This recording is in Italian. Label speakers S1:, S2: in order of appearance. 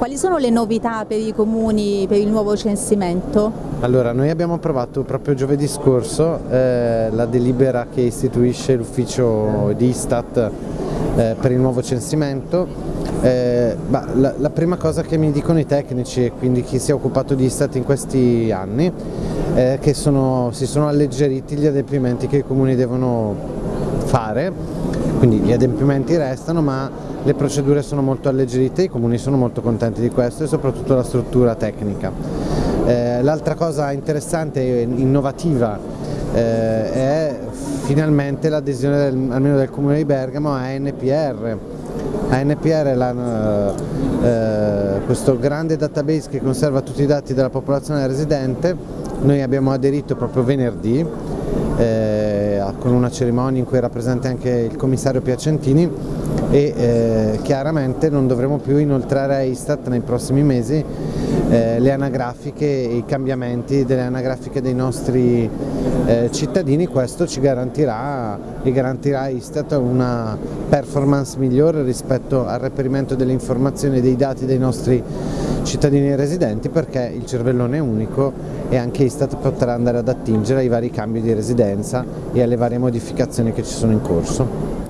S1: Quali sono le novità per i comuni per il nuovo censimento?
S2: Allora, noi abbiamo approvato proprio giovedì scorso eh, la delibera che istituisce l'ufficio di Istat eh, per il nuovo censimento. Eh, bah, la, la, prima cosa che mi dicono i tecnici e quindi chi si è occupato di Istat in questi anni è che sono, si sono alleggeriti gli adempimenti che i comuni devono fare, quindi gli adempimenti restano ma le procedure sono molto alleggerite, i comuni sono molto contenti di questo e soprattutto la struttura tecnica. Eh, L'altra cosa interessante e innovativa eh, è finalmente l'adesione almeno del comune di Bergamo a NPR. ANPR è la, eh, questo grande database che conserva tutti i dati della popolazione residente, noi abbiamo aderito proprio venerdì eh, con una cerimonia in cui è rappresenta anche il commissario Piacentini e eh, chiaramente non dovremo più inoltrare a Istat nei prossimi mesi eh, le anagrafiche e i cambiamenti delle anagrafiche dei nostri eh, cittadini, questo ci garantirà e garantirà a Istat una performance migliore rispetto al reperimento delle informazioni e dei dati dei nostri cittadini residenti perché il cervellone è unico e anche Istat potrà andare ad attingere ai vari cambi di residenza e alle varie modificazioni che ci sono in corso.